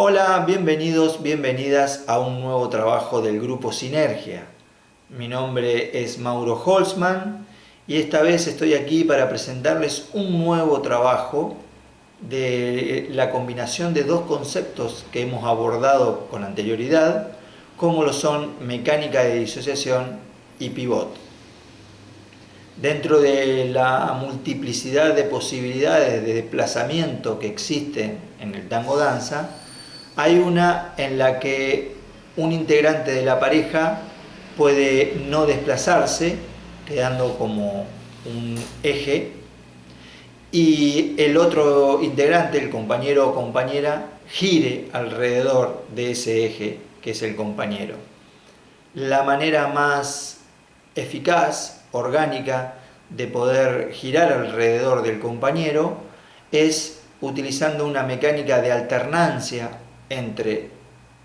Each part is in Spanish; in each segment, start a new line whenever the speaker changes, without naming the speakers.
Hola, bienvenidos, bienvenidas a un nuevo trabajo del Grupo Sinergia. Mi nombre es Mauro Holzman y esta vez estoy aquí para presentarles un nuevo trabajo de la combinación de dos conceptos que hemos abordado con anterioridad, como lo son mecánica de disociación y pivot. Dentro de la multiplicidad de posibilidades de desplazamiento que existen en el tango danza, hay una en la que un integrante de la pareja puede no desplazarse, quedando como un eje, y el otro integrante, el compañero o compañera, gire alrededor de ese eje que es el compañero. La manera más eficaz, orgánica, de poder girar alrededor del compañero es utilizando una mecánica de alternancia entre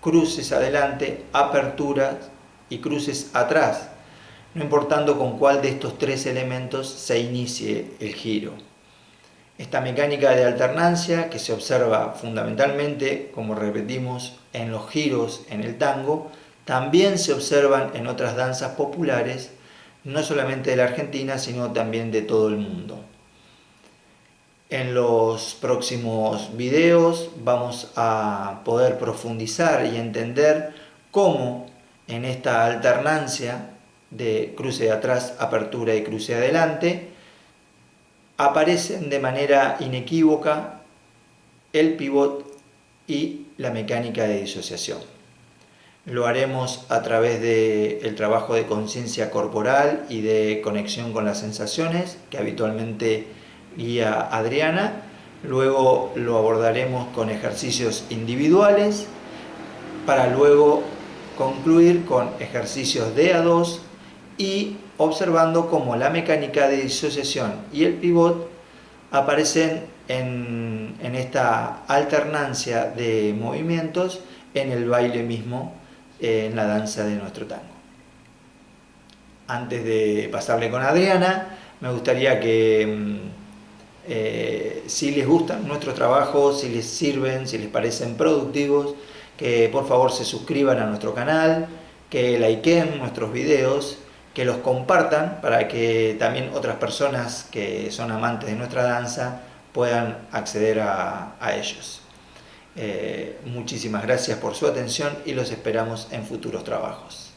cruces adelante, aperturas y cruces atrás, no importando con cuál de estos tres elementos se inicie el giro. Esta mecánica de alternancia que se observa fundamentalmente, como repetimos, en los giros en el tango, también se observan en otras danzas populares, no solamente de la Argentina, sino también de todo el mundo. En los próximos videos vamos a poder profundizar y entender cómo en esta alternancia de cruce de atrás, apertura y cruce adelante, aparecen de manera inequívoca el pivot y la mecánica de disociación. Lo haremos a través del trabajo de conciencia corporal y de conexión con las sensaciones que habitualmente guía Adriana, luego lo abordaremos con ejercicios individuales para luego concluir con ejercicios de a 2 y observando cómo la mecánica de disociación y el pivot aparecen en, en, esta alternancia de movimientos en el baile mismo, en la danza de nuestro tango. Antes de pasarle con Adriana, me gustaría que mm, eh, si les gustan nuestros trabajos, si les sirven, si les parecen productivos, que por favor se suscriban a nuestro canal, que likeen nuestros videos, que los compartan para que también otras personas que son amantes de nuestra danza puedan acceder a, ellos. Eh, muchísimas gracias por su atención y los esperamos en futuros trabajos.